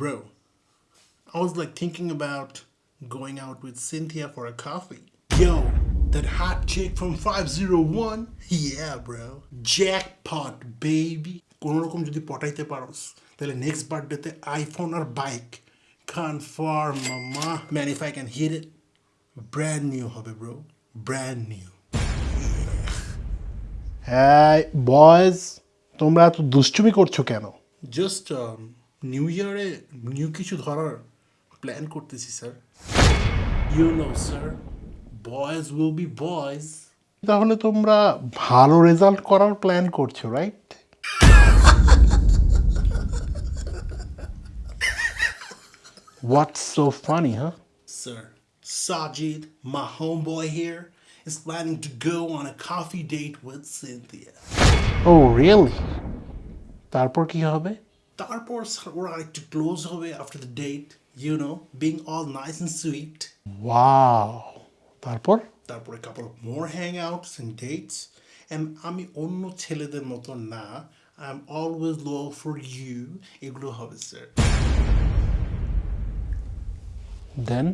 Bro, I was like thinking about going out with Cynthia for a coffee. Yo, that hot chick from 501? Yeah, bro. Jackpot, baby. কোনো রকম যদি পটাইতে পারোস তাহলে next বার্থডেতে iPhone আর bike confirm মামা man if I can hit it brand new হবে bro brand new হ্যাঁ boys তোমরা এত দুষ্টুমি করছো কেন জাস্ট নিউ ইয়ারে নিউ কিছু ধরার প্ল্যান করতেছি sir you know sir boys will be boys তাহলে তোমরা ভালো রেজাল্ট করার প্ল্যান করছ রাইট হোয়াটস সো ফানি হ্যাঁ Sir, Sajid, my homeboy here, is planning to go on a coffee date with Cynthia. ও রিয়েলি তারপর কি হবে? তারপর ওরা আরেকটু ক্লোজ হবে after the date you know being all nice and sweet wow তারপর? তারপরে কাপড় more hangouts and dates and আমি অন্য ছেলেদের মতো না I am always low for you এগুলো হবে স্যার দেন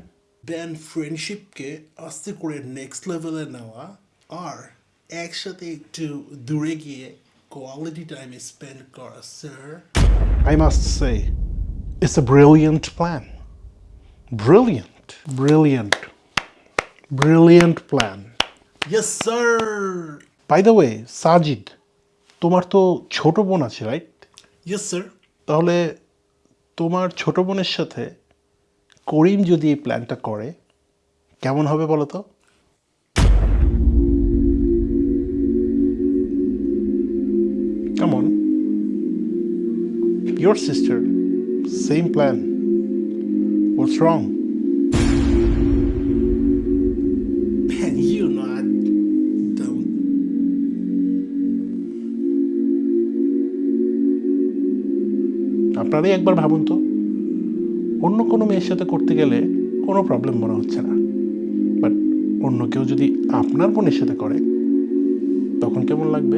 দেন ফ্রেন্ডশিপকে আস্তে করে নেক্সট লেভেলে নেওয়া আর একসাথে একটু দূরে গিয়ে কোয়ালিটি টাইম স্পেন্ড করা sir I must say, it's a brilliant plan. Brilliant, brilliant, brilliant plan. Yes sir By the way, Sajid তোমার তো ছোট বোন আছে রাইট ইয়েস স্যার তাহলে তোমার ছোট বোনের সাথে করিম যদি এই প্ল্যানটা করে কেমন হবে বলো তো? কেমন Your sister, same plan. What's wrong? Man, you know I don't. আপনারাই একবার ভাবুন তো অন্য কোনো মেয়ের সাথে করতে গেলে কোনো প্রবলেম মনে হচ্ছে না বাট অন্য কেউ যদি আপনার বোনের সাথে করে তখন কেমন লাগবে